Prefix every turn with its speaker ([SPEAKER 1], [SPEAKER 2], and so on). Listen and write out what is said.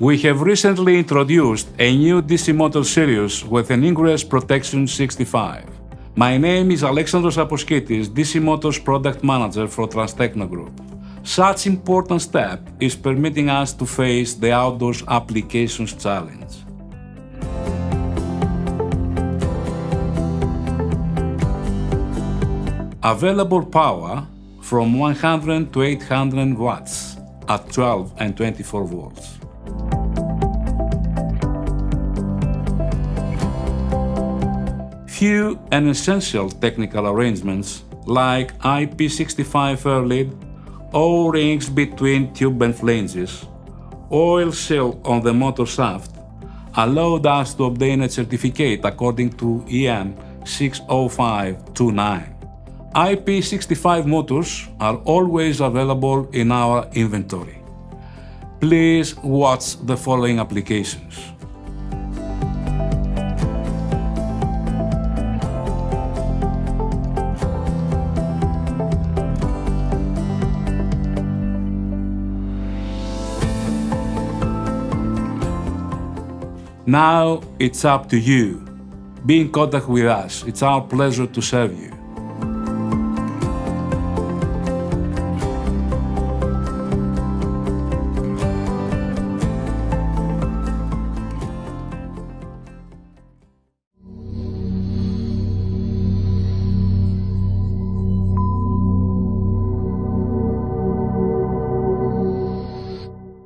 [SPEAKER 1] We have recently introduced a new DC motor series with an ingress protection 65. My name is Alexandros Aposkitis, DC Motors Product Manager for Transtecno Group. Such important step is permitting us to face the outdoors applications challenge. Available power from 100 to 800 watts at 12 and 24 volts. Few and essential technical arrangements like IP65 air lead, O-rings between tube and flanges, oil seal on the motor shaft allowed us to obtain a certificate according to EN 60529. IP65 motors are always available in our inventory. Please watch the following applications. Now it's up to you. Be in contact with us. It's our pleasure to serve you.